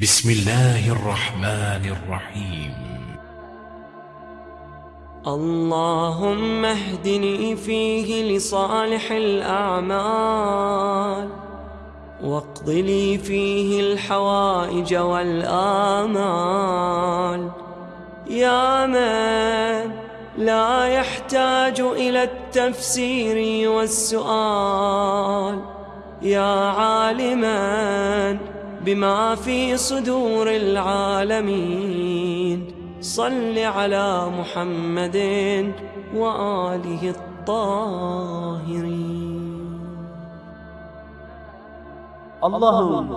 بسم الله الرحمن الرحيم. اللهم اهدني فيه لصالح الأعمال واقض لي فيه الحوائج والآمال. يا من لا يحتاج إلى التفسير والسؤال يا عالما بما في صدور العالمين صل على محمد وآله الطاهرين Allah'ım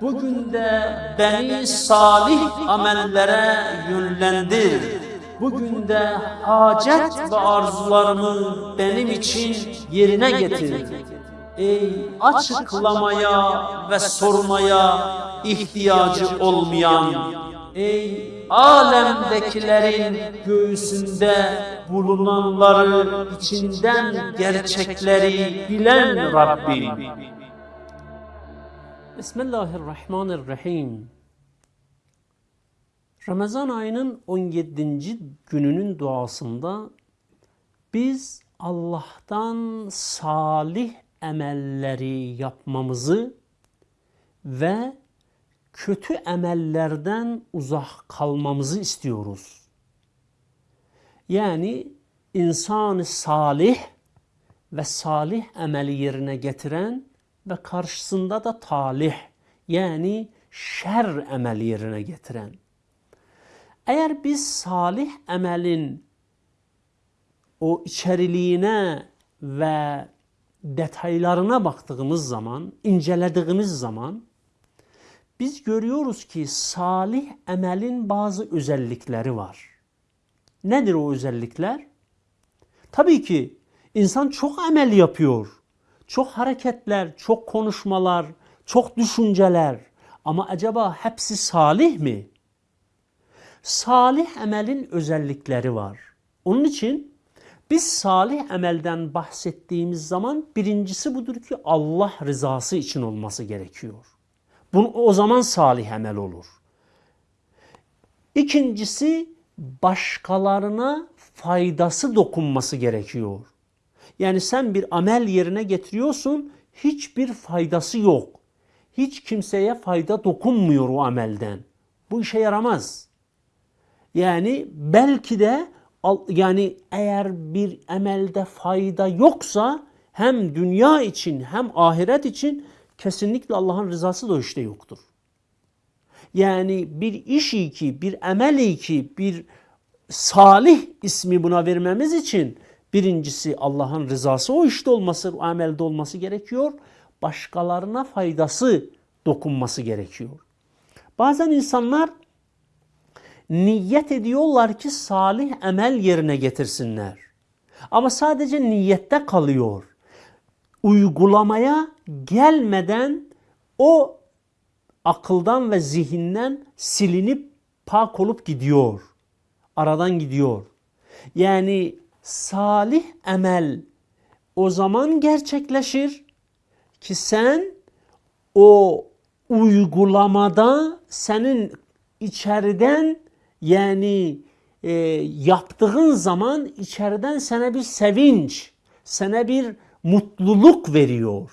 bugün de beni salih amellere yönlendir. Bugün de hacet ve arzularımı benim için yerine getir. Ey açıklamaya ve sormaya ihtiyacı olmayan, ey alemdekilerin göğsünde bulunanları içinden gerçekleri bilen Rabbim. Bismillahirrahmanirrahim. Ramazan ayının 17. gününün duasında biz Allah'tan salih emelleri yapmamızı ve kötü emellerden uzak kalmamızı istiyoruz. Yani insanı salih ve salih emeli yerine getiren ve karşısında da talih yani şer emeli yerine getiren. Eğer biz salih emelin o içeriliğine ve detaylarına baktığımız zaman, incelediğimiz zaman biz görüyoruz ki salih emelin bazı özellikleri var. Nedir o özellikler? Tabii ki insan çok emel yapıyor. Çok hareketler, çok konuşmalar, çok düşünceler. Ama acaba hepsi salih mi? Salih emelin özellikleri var. Onun için biz salih emelden bahsettiğimiz zaman birincisi budur ki Allah rızası için olması gerekiyor. Bunu, o zaman salih emel olur. İkincisi başkalarına faydası dokunması gerekiyor. Yani sen bir amel yerine getiriyorsun, hiçbir faydası yok. Hiç kimseye fayda dokunmuyor o amelden. Bu işe yaramaz. Yani belki de yani eğer bir emelde fayda yoksa hem dünya için hem ahiret için kesinlikle Allah'ın rızası da işte yoktur. Yani bir iş ki, bir emel ki, bir salih ismi buna vermemiz için birincisi Allah'ın rızası o işte olması, o amelde olması gerekiyor. Başkalarına faydası dokunması gerekiyor. Bazen insanlar niyet ediyorlar ki salih emel yerine getirsinler. Ama sadece niyette kalıyor. Uygulamaya gelmeden o akıldan ve zihinden silinip pak olup gidiyor. Aradan gidiyor. Yani salih emel o zaman gerçekleşir ki sen o uygulamada senin içeriden yani e, yaptığın zaman içeriden sana bir sevinç, sana bir mutluluk veriyor.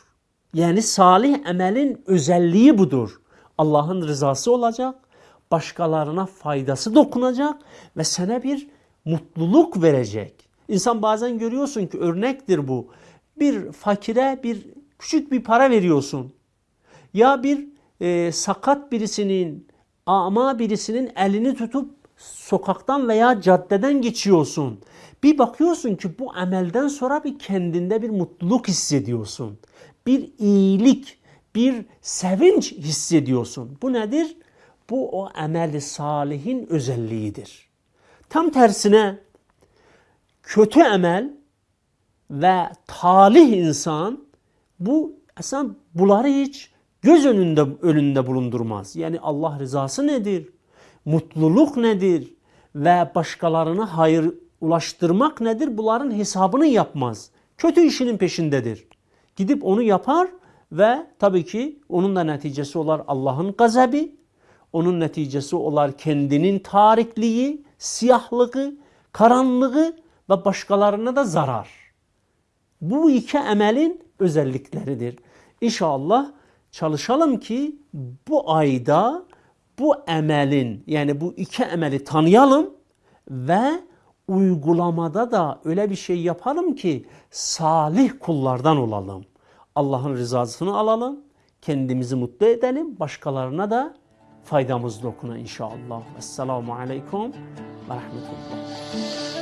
Yani salih emelin özelliği budur. Allah'ın rızası olacak, başkalarına faydası dokunacak ve sana bir mutluluk verecek. İnsan bazen görüyorsun ki örnektir bu. Bir fakire bir küçük bir para veriyorsun. Ya bir e, sakat birisinin, ama birisinin elini tutup sokaktan veya caddeden geçiyorsun. Bir bakıyorsun ki bu amelden sonra bir kendinde bir mutluluk hissediyorsun. Bir iyilik, bir sevinç hissediyorsun. Bu nedir? Bu o ameli salihin özelliğidir. Tam tersine kötü emel ve talih insan bu aslında bunları hiç göz önünde önünde bulundurmaz. Yani Allah rızası nedir? Mutluluk nedir? Ve başkalarına hayır ulaştırmak nedir? Bunların hesabını yapmaz. Kötü işinin peşindedir. Gidip onu yapar ve tabii ki onun da neticesi olur Allah'ın gazabı. Onun neticesi olar kendinin tarikliği, siyahlığı, karanlığı ve başkalarına da zarar. Bu iki emelin özellikleridir. İnşallah çalışalım ki bu ayda bu emelin yani bu iki emeli tanıyalım ve uygulamada da öyle bir şey yapalım ki salih kullardan olalım. Allah'ın rızasını alalım, kendimizi mutlu edelim, başkalarına da faydamız dokuna inşallah. Esselamu Aleyküm ve Rahmetullah.